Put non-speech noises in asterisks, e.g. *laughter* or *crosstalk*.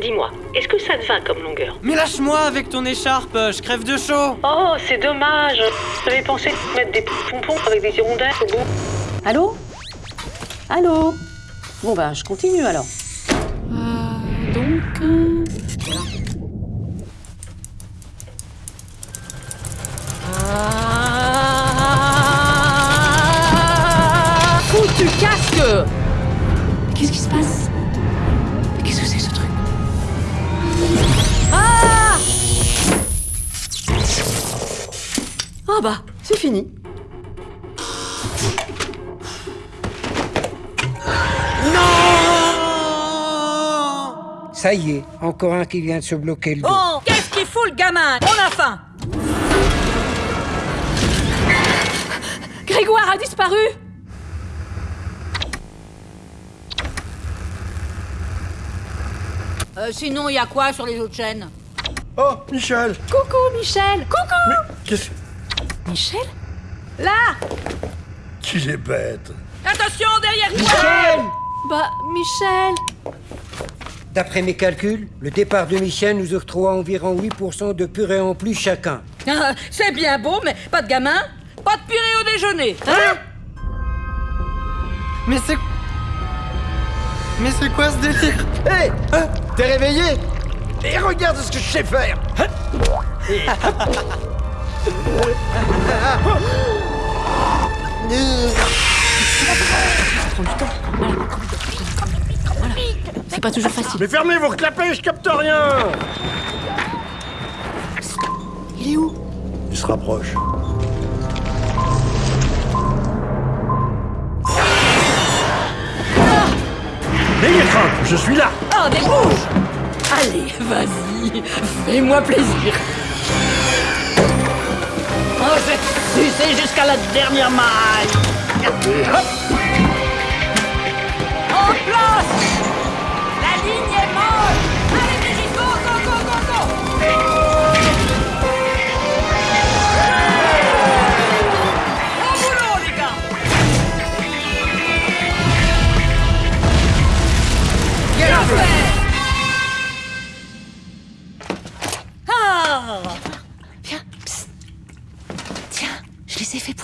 Dis-moi, est-ce que ça te va comme longueur Mais lâche-moi avec ton écharpe, je crève de chaud Oh, c'est dommage J'avais pensé mettre des pompons avec des hirondelles au bout. Allô? Allô? Bon bah je continue alors. Euh, donc... euh, Qu'est-ce qui se passe Qu'est-ce que c'est ce truc Ah Ah bah c'est fini. Ça y est, encore un qui vient de se bloquer le dos. Bon, qu'est-ce qu'il fout le gamin On a faim Grégoire a disparu Euh, sinon, il y a quoi sur les autres chaînes? Oh, Michel. Coucou, Michel. Coucou. Qu'est-ce Michel? Là! Qu'il est bête. Attention, derrière toi! Bah, Michel! D'après mes calculs, le départ de Michel nous octroie environ 8% de purée en plus chacun. *laughs* Ah, C'est bien beau, mais pas de gamin Pas de purée au déjeuner Hein? Mais c'est... Mais c'est quoi ce délire Hé T'es réveillé Et regarde ce que je sais faire C'est pas toujours facile. Mais fermez vos clapets, je capte rien Il est où? Il se rapproche. Je suis là Oh, des bouges Allez, vas-y, fais-moi plaisir. Oh, je vais te sucer jusqu'à la dernière maille. Et hop Ai fait.